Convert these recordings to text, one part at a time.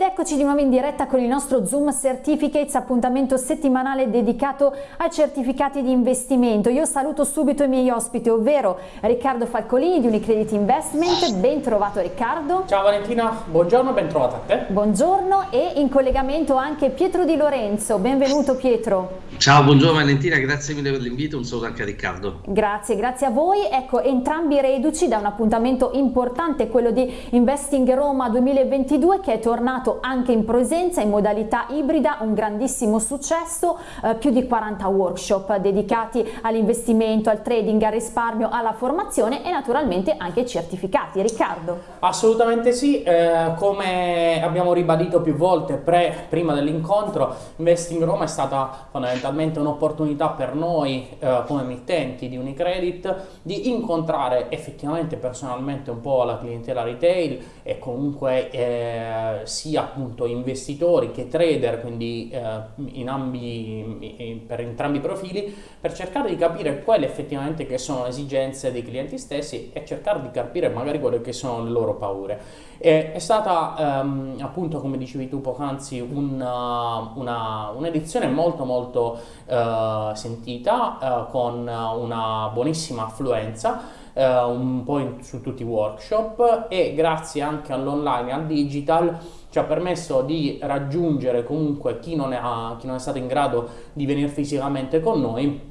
Ed eccoci di nuovo in diretta con il nostro Zoom Certificates, appuntamento settimanale dedicato ai certificati di investimento. Io saluto subito i miei ospiti, ovvero Riccardo Falcolini di Unicredit Investment. Ben trovato Riccardo. Ciao Valentina, buongiorno, ben trovata a te. Buongiorno e in collegamento anche Pietro Di Lorenzo. Benvenuto Pietro. Ciao, buongiorno Valentina, grazie mille per l'invito, un saluto anche a Riccardo. Grazie, grazie a voi. Ecco, entrambi reduci da un appuntamento importante, quello di Investing Roma 2022 che è tornato anche in presenza in modalità ibrida, un grandissimo successo, eh, più di 40 workshop dedicati all'investimento, al trading, al risparmio, alla formazione e naturalmente anche certificati. Riccardo? Assolutamente sì, eh, come abbiamo ribadito più volte pre, prima dell'incontro, Investing Roma è stata fondamentalmente un'opportunità per noi eh, come emittenti di Unicredit di incontrare effettivamente personalmente un po' la clientela retail e comunque eh, sia sia appunto investitori che trader, quindi eh, ambi, per entrambi i profili, per cercare di capire quelle effettivamente che sono le esigenze dei clienti stessi e cercare di capire magari quelle che sono le loro paure. E, è stata ehm, appunto, come dicevi tu poc'anzi, un'edizione un molto molto eh, sentita, eh, con una buonissima affluenza, Uh, un po' in, su tutti i workshop e grazie anche all'online e al digital ci ha permesso di raggiungere comunque chi non, è, chi non è stato in grado di venire fisicamente con noi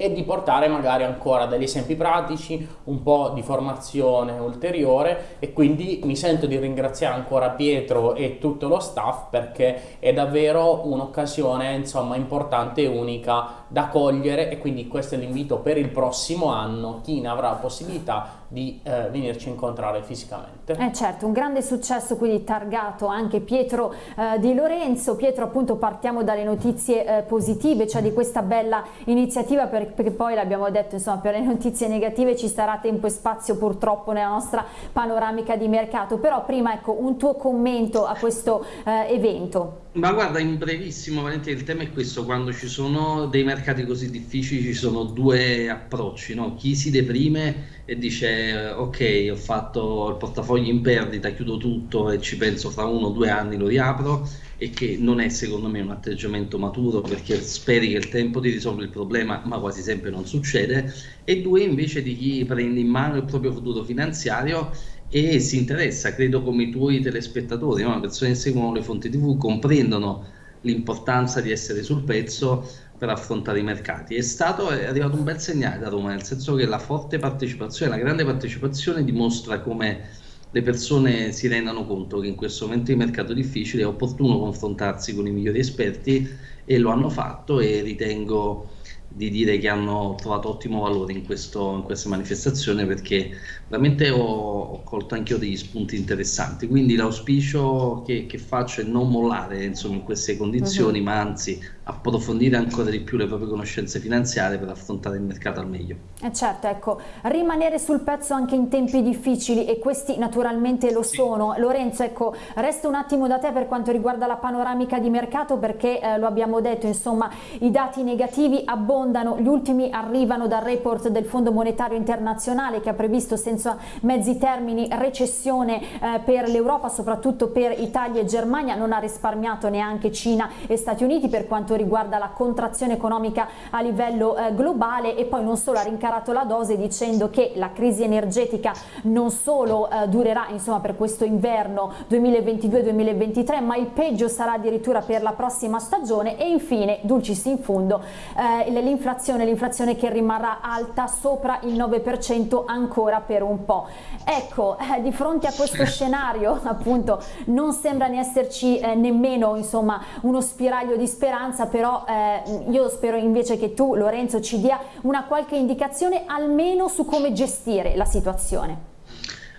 e di portare magari ancora degli esempi pratici, un po' di formazione ulteriore e quindi mi sento di ringraziare ancora Pietro e tutto lo staff perché è davvero un'occasione insomma importante e unica da cogliere e quindi questo è l'invito per il prossimo anno, chi ne avrà possibilità di eh, venirci a incontrare fisicamente. Eh certo, un grande successo quindi targato anche Pietro eh, Di Lorenzo. Pietro appunto partiamo dalle notizie eh, positive, cioè di questa bella iniziativa per, perché poi l'abbiamo detto insomma per le notizie negative ci sarà tempo e spazio purtroppo nella nostra panoramica di mercato, però prima ecco un tuo commento a questo eh, evento. Ma guarda, in brevissimo, Valentina, il tema è questo, quando ci sono dei mercati così difficili ci sono due approcci, no? chi si deprime e dice ok ho fatto il portafoglio in perdita, chiudo tutto e ci penso fra uno o due anni lo riapro e che non è secondo me un atteggiamento maturo perché speri che il tempo ti risolva il problema ma quasi sempre non succede e due invece di chi prende in mano il proprio futuro finanziario e si interessa, credo come i tuoi telespettatori, no? le persone che seguono le fonti tv comprendono l'importanza di essere sul pezzo per affrontare i mercati. È stato è arrivato un bel segnale da Roma, nel senso che la forte partecipazione, la grande partecipazione dimostra come le persone si rendano conto che in questo momento di mercato difficile è opportuno confrontarsi con i migliori esperti e lo hanno fatto e ritengo di dire che hanno trovato ottimo valore in, questo, in questa manifestazione perché veramente ho, ho colto anche io degli spunti interessanti. Quindi l'auspicio che, che faccio è non mollare insomma, in queste condizioni, uh-huh. ma anzi approfondire ancora di più le proprie conoscenze finanziarie per affrontare il mercato al meglio. Eh certo, ecco, rimanere sul pezzo anche in tempi difficili e questi naturalmente lo sì. sono. Lorenzo, ecco, resto un attimo da te per quanto riguarda la panoramica di mercato perché eh, lo abbiamo detto, insomma, i dati negativi abbondano abbondano, gli ultimi arrivano dal report del Fondo Monetario Internazionale che ha previsto senza mezzi termini recessione eh, per l'Europa, soprattutto per Italia e Germania, non ha risparmiato neanche Cina e Stati Uniti per quanto riguarda la contrazione economica a livello eh, globale. E poi non solo ha rincarato la dose dicendo che la crisi energetica non solo eh, durerà insomma per questo inverno 2022-2023 ma il peggio sarà addirittura per la prossima stagione. E infine dulcis in fundo eh, l'inflazione, l'inflazione che rimarrà alta sopra il 9% ancora per un po'. Ecco, eh, di fronte a questo scenario appunto non sembra ne esserci eh, nemmeno insomma uno spiraglio di speranza, però eh, io spero invece che tu Lorenzo ci dia una qualche indicazione almeno su come gestire la situazione.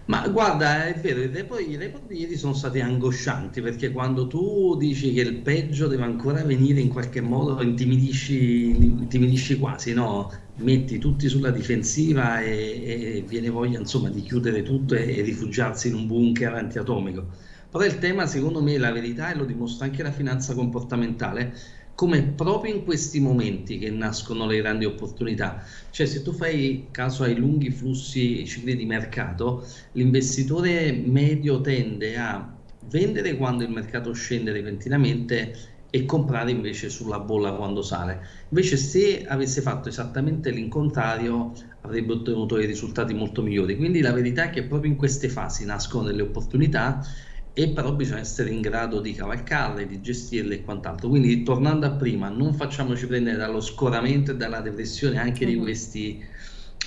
Ma guarda, è vero, i report, i report di ieri sono stati angoscianti perché quando tu dici che il peggio deve ancora venire in qualche modo intimidisci, intimidisci quasi, no? Metti tutti sulla difensiva e, e viene voglia insomma di chiudere tutto e, e rifugiarsi in un bunker antiatomico. Però il tema secondo me la verità e lo dimostra anche la finanza comportamentale come proprio in questi momenti che nascono le grandi opportunità. Cioè se tu fai caso ai lunghi flussi cicli di mercato, l'investitore medio tende a vendere quando il mercato scende repentinamente e comprare invece sulla bolla quando sale. Invece se avesse fatto esattamente l'incontrario avrebbe ottenuto dei risultati molto migliori. Quindi la verità è che proprio in queste fasi nascono delle opportunità e però bisogna essere in grado di cavalcarle, di gestirle e quant'altro. Quindi tornando a prima, non facciamoci prendere dallo scoramento e dalla depressione anche di mhm. questi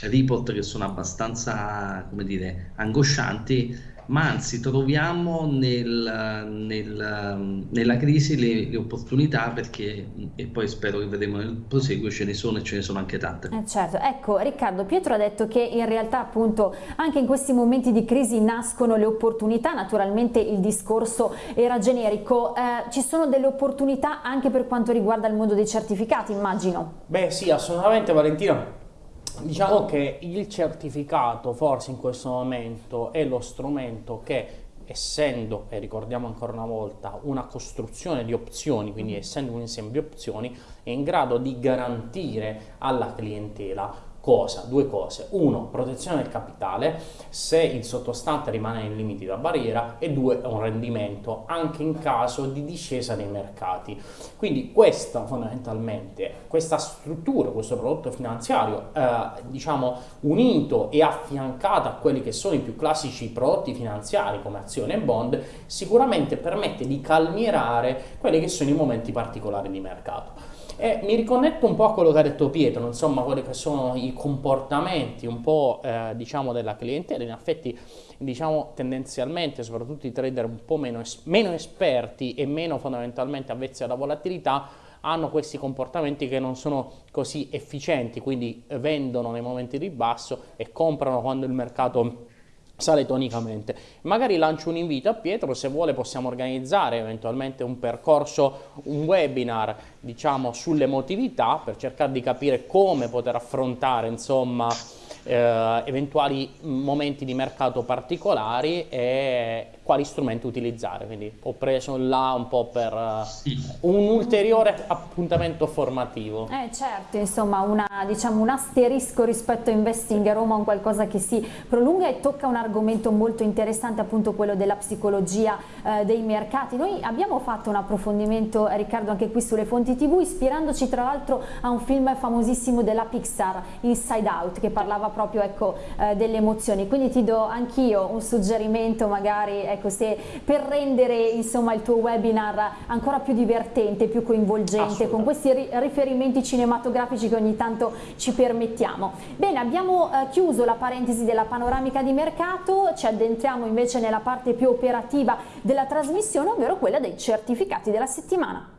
report che sono abbastanza, come dire, angoscianti, ma anzi troviamo nel, nel, nella crisi le, le, opportunità perché, e poi spero che vedremo nel proseguo, ce ne sono e ce ne sono anche tante. Eh certo, ecco Riccardo, Pietro ha detto che in realtà appunto anche in questi momenti di crisi nascono le opportunità, naturalmente il discorso era generico, eh, ci sono delle opportunità anche per quanto riguarda il mondo dei certificati immagino? Beh sì, assolutamente Valentina. Diciamo che il certificato forse in questo momento è lo strumento che essendo, e ricordiamo ancora una volta, una costruzione di opzioni, quindi essendo un insieme di opzioni, è in grado di garantire alla clientela Cosa? Due cose. Uno, protezione del capitale, se il sottostante rimane nei limiti da barriera e due, un rendimento anche in caso di discesa dei mercati. Quindi questa fondamentalmente, questa struttura, questo prodotto finanziario, eh, diciamo unito e affiancato a quelli che sono i più classici prodotti finanziari come azione e bond, sicuramente permette di calmierare quelli che sono i momenti particolari di mercato. E mi riconnetto un po' a quello che ha detto Pietro, insomma, quelli che sono i comportamenti un po' eh, diciamo della clientela, in effetti diciamo tendenzialmente, soprattutto i trader un po' meno, es meno esperti e meno fondamentalmente avvezzi alla volatilità, hanno questi comportamenti che non sono così efficienti, quindi vendono nei momenti di basso e comprano quando il mercato sale tonicamente. Magari lancio un invito a Pietro, se vuole possiamo organizzare eventualmente un percorso, un webinar, diciamo, sull'emotività per cercare di capire come poter affrontare, insomma, eh, eventuali momenti di mercato particolari e quali strumenti utilizzare. Quindi ho preso là un po' per uh, sì. un ulteriore appuntamento formativo. Eh certo, insomma una, diciamo, un asterisco rispetto a Investing a Roma, un qualcosa che si prolunga e tocca un argomento molto interessante, appunto quello della psicologia eh, dei mercati. Noi abbiamo fatto un approfondimento, Riccardo, anche qui sulle fonti TV, ispirandoci tra l'altro a un film famosissimo della Pixar, Inside Out, che parlava proprio ecco, eh, delle emozioni. Quindi ti do anch'io un suggerimento magari ecco, se per rendere insomma, il tuo webinar ancora più divertente, più coinvolgente, con questi ri riferimenti cinematografici che ogni tanto ci permettiamo. Bene, abbiamo eh, chiuso la parentesi della panoramica di mercato, ci addentriamo invece nella parte più operativa della trasmissione, ovvero quella dei certificati della settimana.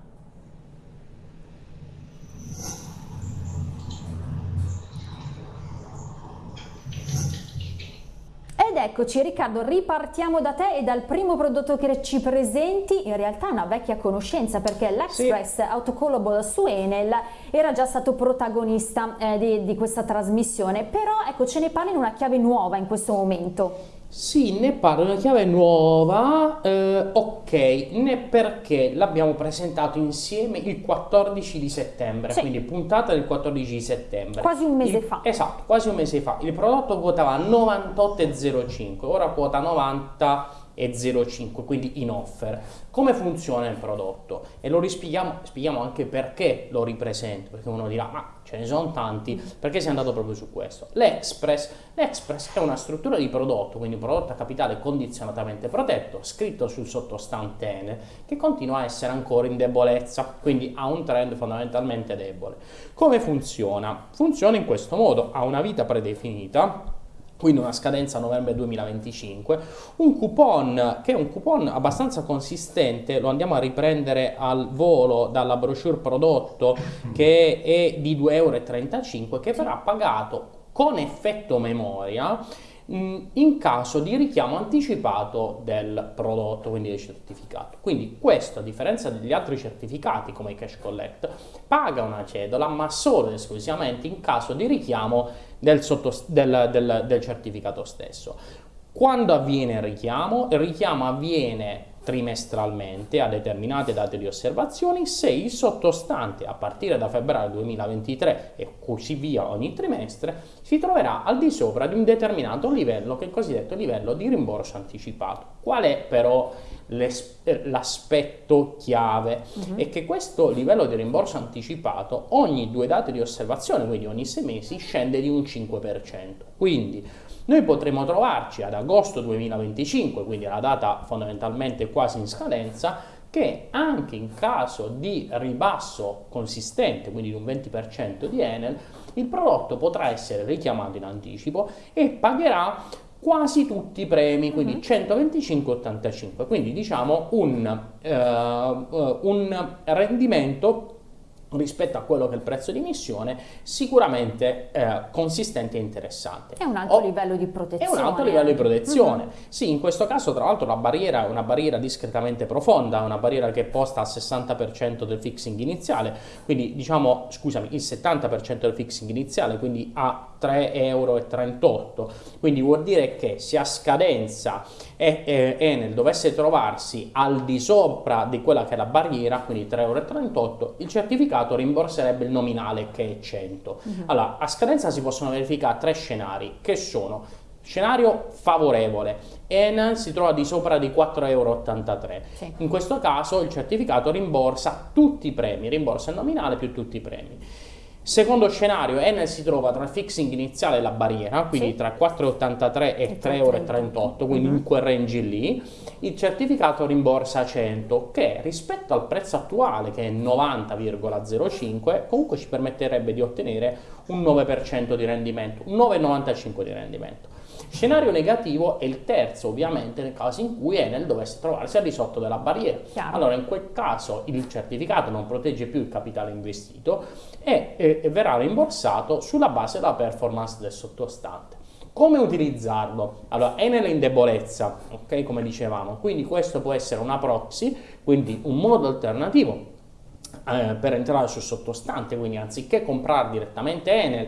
Ed eccoci Riccardo, ripartiamo da te e dal primo prodotto che ci presenti, in realtà è una vecchia conoscenza perché l'Express sì. Autocallable su Enel era già stato protagonista eh, di, di questa trasmissione, però ecco ce ne parli in una chiave nuova in questo momento. Sì, ne parlo una chiave nuova, eh, ok, né perché l'abbiamo presentato insieme il 14 di settembre, sì. quindi puntata del 14 di settembre. Quasi un mese il, fa. Esatto, quasi un mese fa. Il prodotto quotava 98,05, ora quota 90 e 0,5 quindi in offer. Come funziona il prodotto? E lo rispieghiamo spieghiamo anche perché lo ripresento perché uno dirà ma ce ne sono tanti perché si è andato proprio su questo. l'Express l'Express è una struttura di prodotto quindi un prodotto a capitale condizionatamente protetto scritto sul sottostante Enel che continua a essere ancora in debolezza quindi ha un trend fondamentalmente debole. Come funziona? funziona in questo modo ha una vita predefinita quindi una scadenza novembre 2025, un coupon che è un coupon abbastanza consistente, lo andiamo a riprendere al volo dalla brochure prodotto che è di 2,35 euro che verrà pagato con effetto memoria in caso di richiamo anticipato del prodotto, quindi del certificato. Quindi questo, a differenza degli altri certificati come i cash collect, paga una cedola, ma solo ed esclusivamente in caso di richiamo del, del, del, del certificato stesso. Quando avviene il richiamo? Il richiamo avviene trimestralmente a determinate date di osservazioni se il sottostante a partire da febbraio 2023 e così via ogni trimestre si troverà al di sopra di un determinato livello che è il cosiddetto livello di rimborso anticipato. Qual è però l'aspetto chiave uh-huh. è che questo livello di rimborso anticipato ogni due date di osservazione, quindi ogni sei mesi, scende di un 5%. Quindi noi potremo trovarci ad agosto 2025, quindi la data fondamentalmente quasi in scadenza, che anche in caso di ribasso consistente, quindi di un 20% di Enel, il prodotto potrà essere richiamato in anticipo e pagherà quasi tutti i premi, quindi 125-85, mhm. quindi diciamo un, uh, uh, un rendimento rispetto a quello che è il prezzo di emissione sicuramente eh, consistente e interessante. È un alto o, livello di protezione. È un alto livello di protezione. Mm-hmm. Sì, in questo caso tra l'altro la barriera è una barriera discretamente profonda, una barriera che posta al 60% del fixing iniziale, quindi diciamo, scusami, il 70% del fixing iniziale, quindi a 3,38 euro. Quindi vuol dire che se a scadenza e, e, Enel dovesse trovarsi al di sopra di quella che è la barriera, quindi 3,38 euro, il certificato rimborserebbe il nominale che è 100. Uh-huh. Mhm. Allora, a scadenza si possono verificare tre scenari, che sono Scenario favorevole, Enel si trova di sopra di 4,83 euro. Sì. In questo caso il certificato rimborsa tutti i premi, rimborsa il nominale più tutti i premi. Secondo scenario, Enel si trova tra il fixing iniziale e la barriera, quindi sì. tra 4,83 e 3,38 euro, quindi mm-hmm. in quel range lì, il certificato rimborsa 100, che rispetto al prezzo attuale, che è 90,05, comunque ci permetterebbe di ottenere un 9% di rendimento, un 9,95 di rendimento. Scenario negativo è il terzo, ovviamente, nel caso in cui Enel dovesse trovarsi al di sotto della barriera. Chiaro. Allora, in quel caso il certificato non protegge più il capitale investito e, e, e verrà rimborsato sulla base della performance del sottostante. Come utilizzarlo? Allora, Enel è in debolezza, ok? Come dicevamo, quindi questo può essere una proxy, quindi un modo alternativo eh, per entrare sul sottostante, quindi anziché comprare direttamente Enel,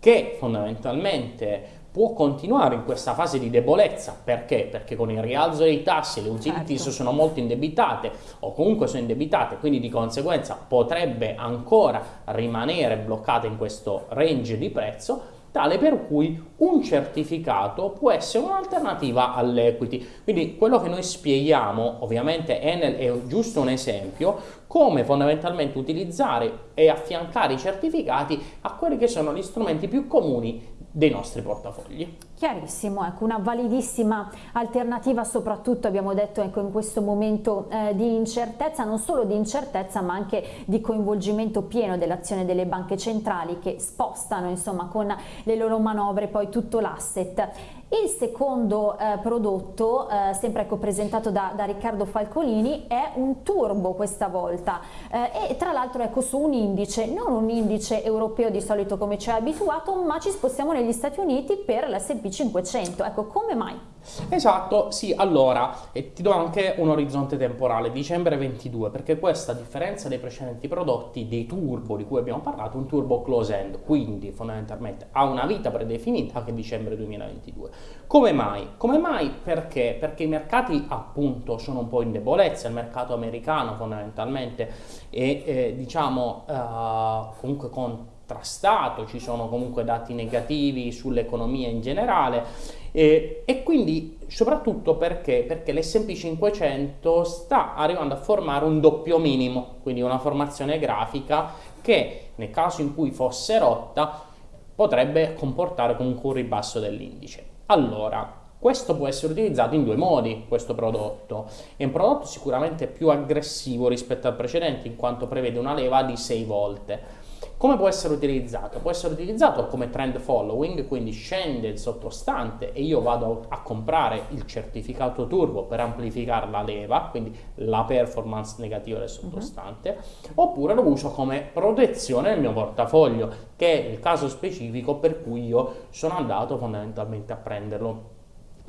che fondamentalmente può continuare in questa fase di debolezza. Perché? Perché con il rialzo dei tassi le utilities certo. sono molto indebitate o comunque sono indebitate, quindi di conseguenza potrebbe ancora rimanere bloccata in questo range di prezzo tale per cui un certificato può essere un'alternativa all'equity. Quindi quello che noi spieghiamo, ovviamente Enel è giusto un esempio, come fondamentalmente utilizzare e affiancare i certificati a quelli che sono gli strumenti più comuni dei nostri portafogli. Chiarissimo, ecco, una validissima alternativa soprattutto abbiamo detto ecco, in questo momento eh, di incertezza, non solo di incertezza ma anche di coinvolgimento pieno dell'azione delle banche centrali che spostano insomma con le loro manovre poi tutto l'asset. Il secondo eh, prodotto, eh, sempre ecco, presentato da, da, Riccardo Falcolini, è un turbo questa volta eh, e tra l'altro ecco su un indice, non un indice europeo di solito come ci è abituato, ma ci spostiamo negli Stati Uniti per l'S&P 500. Ecco, come mai? Esatto, sì, allora, e ti do anche un orizzonte temporale, dicembre 22, perché questa, a differenza dei precedenti prodotti, dei turbo di cui abbiamo parlato, un turbo close end, quindi fondamentalmente ha una vita predefinita che è dicembre 2022. Come mai? Come mai? Perché? Perché i mercati appunto sono un po' in debolezza, il mercato americano fondamentalmente è, è diciamo, uh, comunque con contrastato, ci sono comunque dati negativi sull'economia in generale e, e quindi soprattutto perché? Perché l'S&P 500 sta arrivando a formare un doppio minimo, quindi una formazione grafica che nel caso in cui fosse rotta potrebbe comportare comunque un ribasso dell'indice. Allora, questo può essere utilizzato in due modi, questo prodotto. È un prodotto sicuramente più aggressivo rispetto al precedente, in quanto prevede una leva di 6 volte. Come può essere utilizzato? Può essere utilizzato come trend following, quindi scende il sottostante e io vado a comprare il certificato turbo per amplificare la leva, quindi la performance negativa del sottostante, uh-huh. oppure lo uso come protezione nel mio portafoglio, che è il caso specifico per cui io sono andato fondamentalmente a prenderlo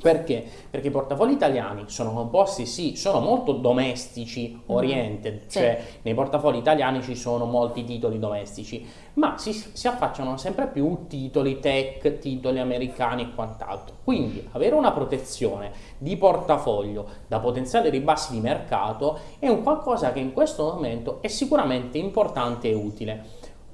perché? Perché i portafogli italiani sono composti, sì, sono molto domestici mm-hmm. oriented, mm. cioè sì. nei portafogli italiani ci sono molti titoli domestici, ma si, si, affacciano sempre più titoli tech, titoli americani e quant'altro. Quindi avere una protezione di portafoglio da potenziali ribassi di mercato è un qualcosa che in questo momento è sicuramente importante e utile.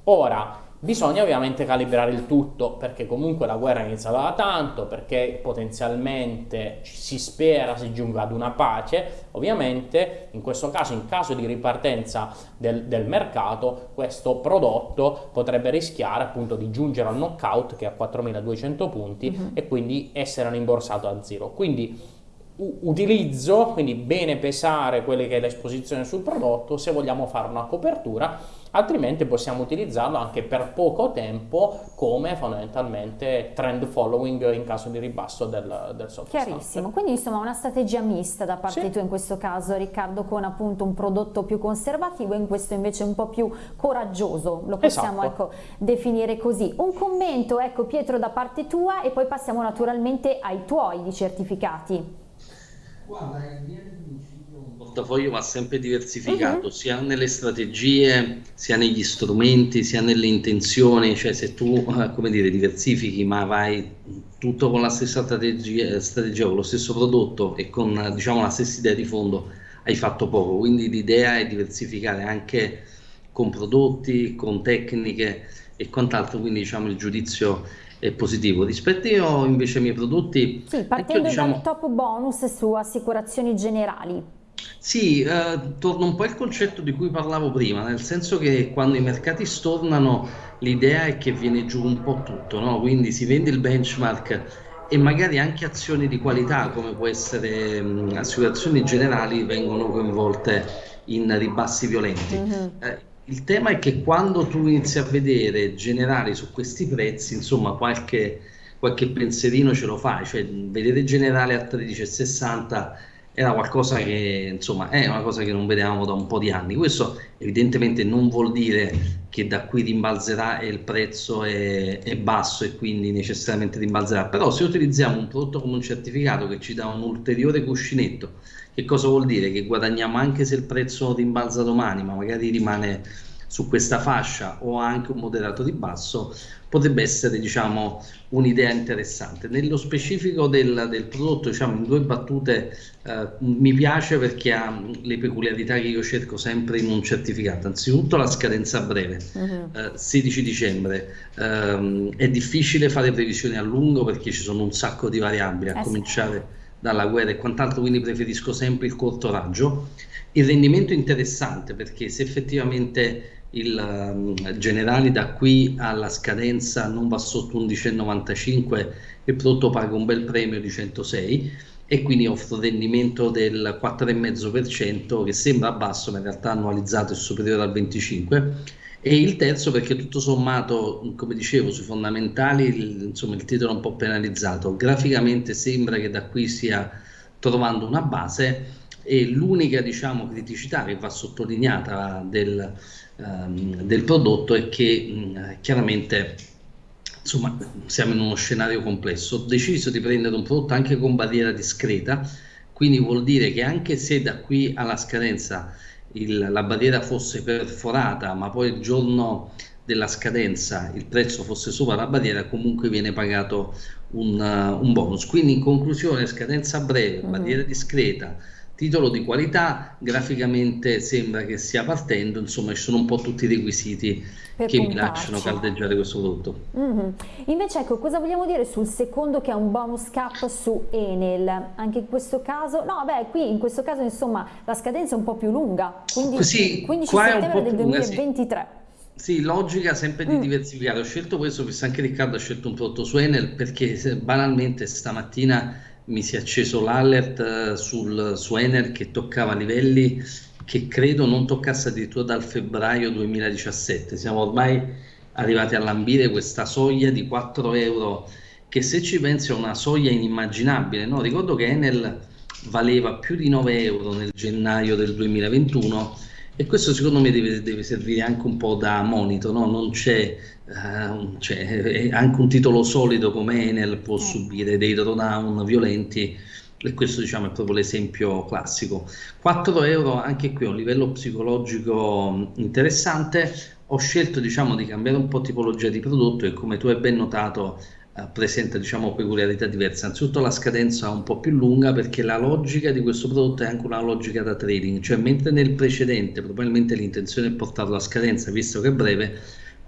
Ora, Bisogna ovviamente calibrare il tutto perché comunque la guerra è iniziata da tanto, perché potenzialmente si spera si giunga ad una pace. Ovviamente in questo caso, in caso di ripartenza del, del mercato, questo prodotto potrebbe rischiare appunto di giungere al knockout che è a 4200 punti uh mhm. -huh. e quindi essere rimborsato a zero. Quindi utilizzo, quindi bene pesare quelle che è l'esposizione sul prodotto se vogliamo fare una copertura, altrimenti possiamo utilizzarlo anche per poco tempo come fondamentalmente trend following in caso di ribasso del, del software. Chiarissimo, quindi insomma una strategia mista da parte sì. tua in questo caso Riccardo con appunto un prodotto più conservativo e in questo invece un po' più coraggioso, lo possiamo esatto. ecco, definire così. Un commento ecco Pietro da parte tua e poi passiamo naturalmente ai tuoi di certificati. Guarda, in linea di portafoglio va sempre diversificato, uh-huh. sia nelle strategie, sia negli strumenti, sia nelle intenzioni, cioè se tu, eh, come dire, diversifichi ma vai tutto con la stessa strategia, strategia con lo stesso prodotto e con, diciamo, la stessa idea di fondo, hai fatto poco, quindi l'idea è diversificare anche con prodotti, con tecniche e quant'altro, quindi diciamo il giudizio è positivo. Rispetto io invece ai miei prodotti... Sì, partendo diciamo, dal top bonus su assicurazioni generali. Sì, eh, torna un po' il concetto di cui parlavo prima, nel senso che quando i mercati stornano l'idea è che viene giù un po' tutto, no? quindi si vende il benchmark e magari anche azioni di qualità come può essere mh, assicurazioni generali vengono coinvolte in ribassi violenti. Mm -hmm. eh, il tema è che quando tu inizi a vedere generali su questi prezzi, insomma, qualche, qualche pensierino ce lo fai, cioè vedere generale a 13,60 era qualcosa che, insomma, è una cosa che non vedevamo da un po' di anni. Questo evidentemente non vuol dire che da qui rimbalzerà e il prezzo è, è basso e quindi necessariamente rimbalzerà, però se utilizziamo un prodotto come un certificato che ci dà un ulteriore cuscinetto che cosa vuol dire? Che guadagniamo anche se il prezzo rimbalza domani, ma magari rimane su questa fascia o anche un moderato di basso, potrebbe essere diciamo, un'idea interessante. Nello specifico del, del, prodotto, diciamo, in due battute, eh, mi piace perché ha le peculiarità che io cerco sempre in un certificato. Anzitutto la scadenza breve, uh -huh. eh, 16 dicembre. Eh, è difficile fare previsioni a lungo perché ci sono un sacco di variabili, a eh cominciare... Dalla guerra e quant'altro, quindi preferisco sempre il corto raggio. Il rendimento è interessante perché se effettivamente il um, generale da qui alla scadenza non va sotto 11,95 il prodotto paga un bel premio di 106 e quindi offre un rendimento del 4,5% che sembra basso ma in realtà annualizzato è superiore al 25% e il terzo perché tutto sommato, come dicevo, sui fondamentali il, insomma, il titolo è un po' penalizzato. Graficamente sembra che da qui stia trovando una base e l'unica diciamo, criticità che va sottolineata del, um, del prodotto è che mh, chiaramente insomma, siamo in uno scenario complesso. Ho deciso di prendere un prodotto anche con barriera discreta, quindi vuol dire che anche se da qui alla scadenza il, la barriera fosse perforata, ma poi il giorno della scadenza il prezzo fosse sopra la barriera, comunque viene pagato un, uh, un bonus. Quindi in conclusione, scadenza breve, mm-hmm. barriera discreta, titolo di qualità, graficamente sembra che stia partendo, insomma ci sono un po' tutti i requisiti per che puntarci. mi lasciano caldeggiare questo prodotto. Mm -hmm. Invece ecco, cosa vogliamo dire sul secondo che è un bonus cap su Enel? Anche in questo caso, no beh qui in questo caso insomma la scadenza è un po' più lunga, quindi sì, 15 settembre del 2023. Sì. Sì, logica sempre di mm. diversificare. Ho scelto questo, visto anche Riccardo ha scelto un prodotto su Enel perché banalmente stamattina mi si è acceso l'alert eh, sul, su Ener che toccava livelli che credo non toccasse addirittura dal febbraio 2017. Siamo ormai arrivati a lambire questa soglia di 4 euro che se ci pensi è una soglia inimmaginabile. No? Ricordo che Enel valeva più di 9 euro nel gennaio del 2021 e questo secondo me deve, deve servire anche un po' da monito, no? non c'è, uh, cioè, anche un titolo solido come Enel può eh. subire dei drawdown violenti e questo diciamo è proprio l'esempio classico. 4 euro anche qui a un livello psicologico interessante, ho scelto diciamo di cambiare un po' tipologia di prodotto e come tu hai ben notato eh, presenta diciamo, peculiarità diverse. Anzitutto la scadenza è un po' più lunga perché la logica di questo prodotto è anche una logica da trading, cioè mentre nel precedente probabilmente l'intenzione è portarlo a scadenza visto che è breve,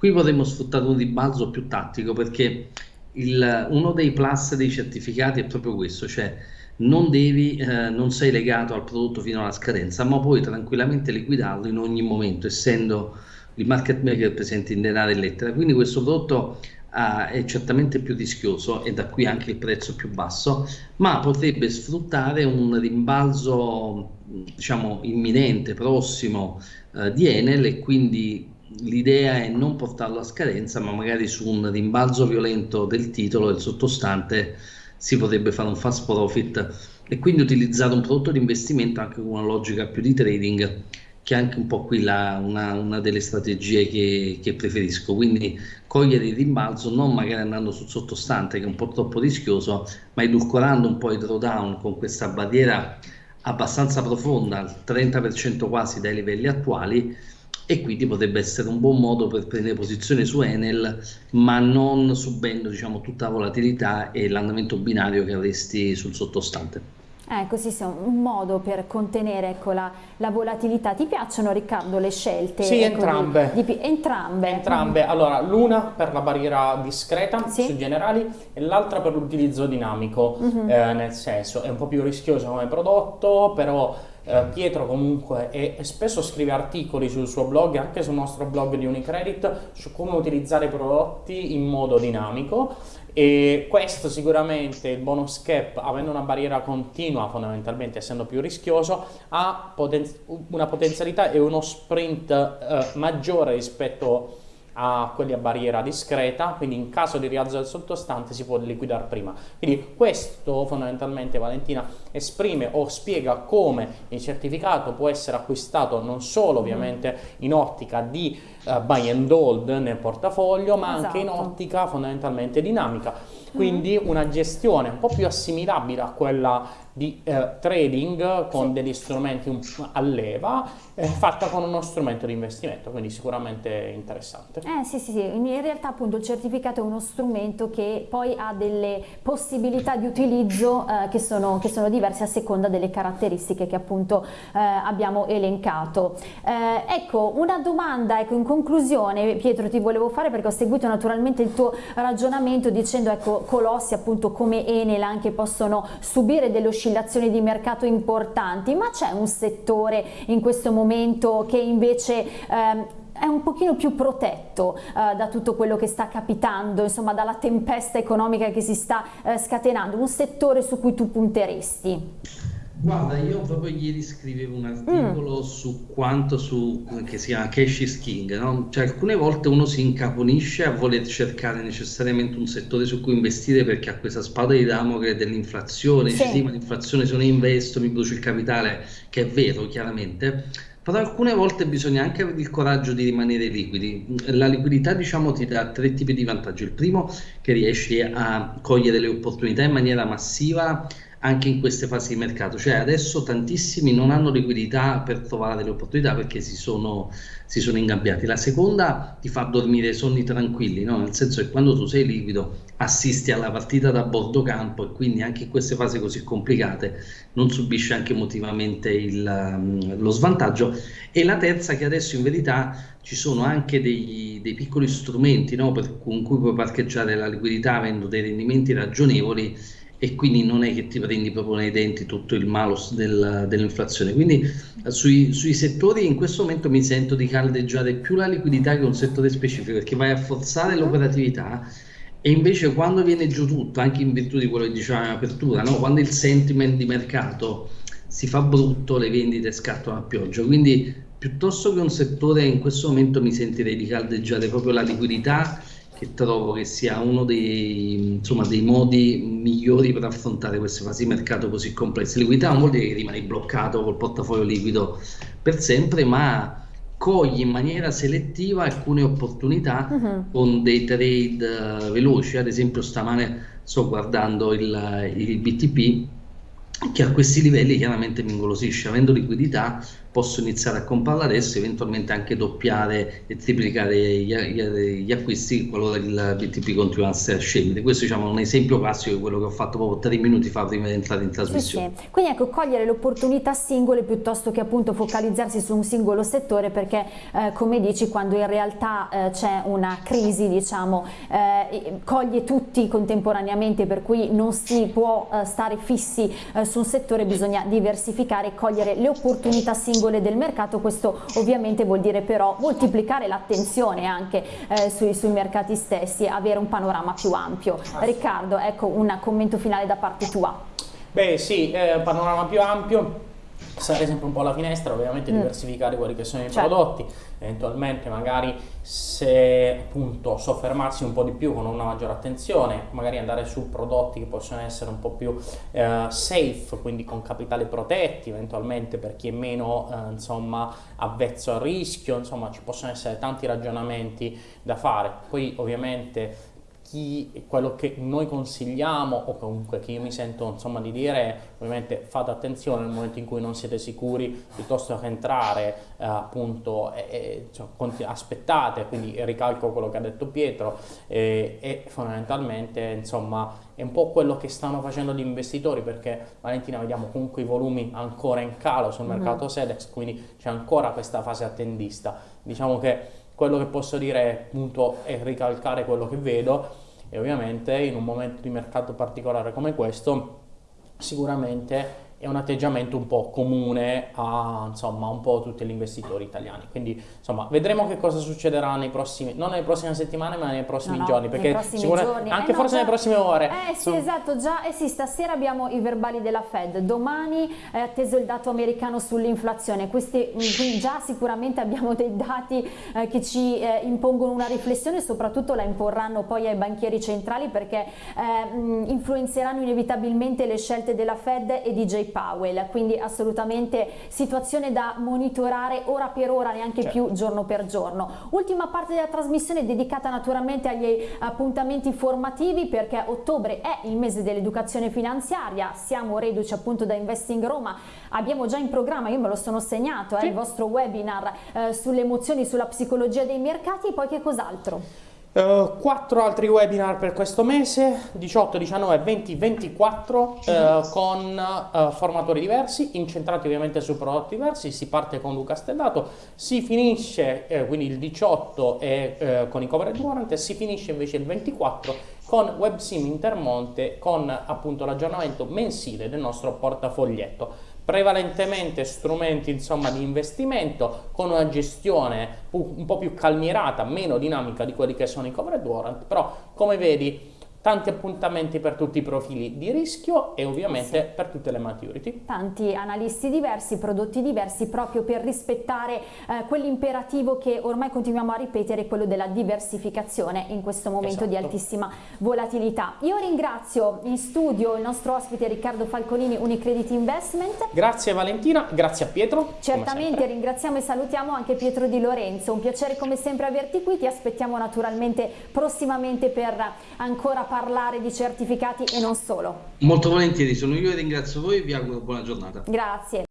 Qui potremmo sfruttare un rimbalzo più tattico perché il, uno dei plus dei certificati è proprio questo, cioè non, devi, eh, non sei legato al prodotto fino alla scadenza, ma puoi tranquillamente liquidarlo in ogni momento, essendo il market maker presente in denaro e lettera. Quindi questo prodotto uh, è certamente più rischioso e da qui anche il prezzo più basso, ma potrebbe sfruttare un rimbalzo diciamo imminente, prossimo uh, di Enel e quindi l'idea è non portarlo a scadenza, ma magari su un rimbalzo violento del titolo, del sottostante, si potrebbe fare un fast profit e quindi utilizzare un prodotto di investimento anche con una logica più di trading che è anche un po' qui la, una, una, delle strategie che, che, preferisco, quindi cogliere il rimbalzo non magari andando sul sottostante che è un po' troppo rischioso, ma edulcorando un po' i drawdown con questa barriera abbastanza profonda, al 30% quasi dai livelli attuali, e quindi potrebbe essere un buon modo per prendere posizione su Enel, ma non subendo diciamo, tutta la volatilità e l'andamento binario che avresti sul sottostante. Ecco, sì, sì, un modo per contenere ecco, la, la, volatilità. Ti piacciono Riccardo le scelte? Sì, ecco, entrambe. Di, di, entrambe. Entrambe. Allora, l'una per la barriera discreta sì. sui generali e l'altra per l'utilizzo dinamico, mm -hmm. eh, nel senso è un po' più rischioso come prodotto, però eh, Pietro comunque è, spesso scrive articoli sul suo blog, anche sul nostro blog di Unicredit, su come utilizzare i prodotti in modo dinamico. E questo sicuramente il bonus cap avendo una barriera continua fondamentalmente essendo più rischioso ha poten una potenzialità e uno sprint eh, maggiore rispetto a quelli a barriera discreta, quindi in caso di rialzo del sottostante si può liquidare prima. Quindi questo fondamentalmente Valentina esprime o spiega come il certificato può essere acquistato non solo ovviamente in ottica di uh, buy and hold nel portafoglio, ma esatto. anche in esatto. ottica fondamentalmente dinamica. Quindi mm. una gestione un po' più assimilabile a quella di eh, trading con degli strumenti a leva eh, fatta con uno strumento di investimento, quindi sicuramente interessante. Eh sì, sì, sì, in realtà appunto il certificato è uno strumento che poi ha delle possibilità di utilizzo eh, che, sono, che, sono, diverse a seconda delle caratteristiche che appunto eh, abbiamo elencato. Eh, ecco, una domanda ecco, in conclusione Pietro ti volevo fare perché ho seguito naturalmente il tuo ragionamento dicendo ecco colossi appunto come Enel anche possono subire delle oscillazioni di mercato importanti, ma c'è un settore in questo momento che invece ehm, è un pochino più protetto eh, da tutto quello che sta capitando, insomma dalla tempesta economica che si sta eh, scatenando, un settore su cui tu punteresti? Guarda, io proprio ieri scrivevo un articolo mm. su quanto su, che si chiama Cash is King, no? Cioè alcune volte uno si incaponisce a voler cercare necessariamente un settore su cui investire perché ha questa spada di Damocle dell'inflazione, sì. sì ma l'inflazione se non investo mi brucio il capitale, che è vero chiaramente, però alcune volte bisogna anche avere il coraggio di rimanere liquidi. La liquidità diciamo ti dà tre tipi di vantaggi. Il primo che riesci a cogliere le opportunità in maniera massiva anche in queste fasi di mercato. Cioè adesso tantissimi non hanno liquidità per trovare delle opportunità perché si sono, si sono ingabbiati. La seconda ti fa dormire sonni tranquilli, no? nel senso che quando tu sei liquido assisti alla partita da bordo campo e quindi anche in queste fasi così complicate non subisci anche emotivamente il, um, lo svantaggio. E la terza che adesso in verità ci sono anche dei, dei piccoli strumenti no? per, con cui puoi parcheggiare la liquidità avendo dei rendimenti ragionevoli e quindi non è che ti prendi proprio nei denti tutto il malus del, dell'inflazione. Quindi sui, sui, settori in questo momento mi sento di caldeggiare più la liquidità che un settore specifico perché vai a forzare l'operatività e invece quando viene giù tutto, anche in virtù di quello che dicevamo in apertura, no? quando il sentiment di mercato si fa brutto, le vendite scattano a pioggia. Quindi piuttosto che un settore in questo momento mi sentirei di caldeggiare proprio la liquidità che trovo che sia uno dei, insomma, dei modi migliori per affrontare queste fasi di mercato così complesse. Liquidità non vuol dire che rimani bloccato col portafoglio liquido per sempre, ma cogli in maniera selettiva alcune opportunità uh-huh. con dei trade uh, veloci. Ad esempio, stamane sto guardando il, il BTP che a questi livelli chiaramente mi ingolosisce, avendo liquidità posso iniziare a comprarla adesso, eventualmente anche doppiare e triplicare gli, gli, gli acquisti qualora il BTP continuasse a scendere. Questo diciamo, è un esempio classico di quello che ho fatto proprio tre minuti fa prima di entrare in trasmissione. Sì, sì. Quindi ecco, cogliere le opportunità singole piuttosto che appunto focalizzarsi su un singolo settore perché eh, come dici quando in realtà eh, c'è una crisi diciamo eh, coglie tutti contemporaneamente per cui non si può eh, stare fissi eh, su un settore, bisogna diversificare e cogliere le opportunità singole del mercato, questo ovviamente vuol dire però moltiplicare l'attenzione anche eh, sui, sui, mercati stessi, avere un panorama più ampio. Riccardo, ecco un commento finale da parte tua. Beh sì, eh, panorama più ampio, stare sempre un po' alla finestra, ovviamente mm. diversificare quelli che sono i certo. prodotti, eventualmente magari se appunto soffermarsi un po' di più con una maggiore attenzione, magari andare su prodotti che possono essere un po' più eh, safe, quindi con capitali protetti, eventualmente per chi è meno eh, insomma avvezzo al rischio, insomma ci possono essere tanti ragionamenti da fare. Poi ovviamente chi, quello che noi consigliamo o comunque che io mi sento insomma di dire ovviamente fate attenzione nel momento in cui non siete sicuri piuttosto che entrare eh, appunto e, cioè, aspettate quindi ricalco quello che ha detto Pietro e, e fondamentalmente insomma è un po' quello che stanno facendo gli investitori perché Valentina vediamo comunque i volumi ancora in calo sul mhm. mercato mm -hmm. Sedex quindi c'è ancora questa fase attendista diciamo che quello che posso dire appunto è ricalcare quello che vedo e ovviamente in un momento di mercato particolare come questo sicuramente è un atteggiamento un po' comune a insomma, un po' tutti gli investitori italiani. Quindi insomma, vedremo che cosa succederà nei prossimi, non nelle prossime settimane, ma nei prossimi no, giorni, perché giorni. anche eh forse no, nelle prossime ore. Eh sì, esatto, già, eh sì, stasera abbiamo i verbali della Fed, domani è atteso il dato americano sull'inflazione, questi quindi già sicuramente abbiamo dei dati eh, che ci eh, impongono una riflessione, soprattutto la imporranno poi ai banchieri centrali perché eh, influenzeranno inevitabilmente le scelte della Fed e di JP Powell, quindi assolutamente situazione da monitorare ora per ora, neanche certo. più giorno per giorno. Ultima parte della trasmissione dedicata naturalmente agli appuntamenti formativi perché ottobre è il mese dell'educazione finanziaria, siamo reduci appunto da Investing Roma, abbiamo già in programma, io me lo sono segnato, sì. eh, il vostro webinar eh, sulle emozioni, sulla psicologia dei mercati e poi che cos'altro? Uh, quattro altri webinar per questo mese, 18, 19, 20, 24, uh, con uh, formatori diversi, incentrati ovviamente su prodotti diversi, si parte con Luca Stellato, si finisce eh, quindi il 18 è, con i coverage warrant e si finisce invece il 24 con WebSim Intermonte con appunto l'aggiornamento mensile del nostro portafoglietto prevalentemente strumenti insomma, di investimento con una gestione un po' più calmierata, meno dinamica di quelli che sono i covered warrant, però come vedi tanti appuntamenti per tutti i profili di rischio e ovviamente sì. per tutte le maturity. Tanti analisti diversi, prodotti diversi proprio per rispettare eh, quell'imperativo che ormai continuiamo a ripetere, quello della diversificazione in questo momento esatto. di altissima volatilità. Io ringrazio in studio il nostro ospite Riccardo Falconini, Unicredit Investment. Grazie Valentina, grazie a Pietro. Certamente ringraziamo e salutiamo anche Pietro Di Lorenzo, un piacere come sempre averti qui, ti aspettiamo naturalmente prossimamente per ancora parlare di certificati e non solo. Molto volentieri, sono io e ringrazio voi e vi auguro buona giornata. Grazie.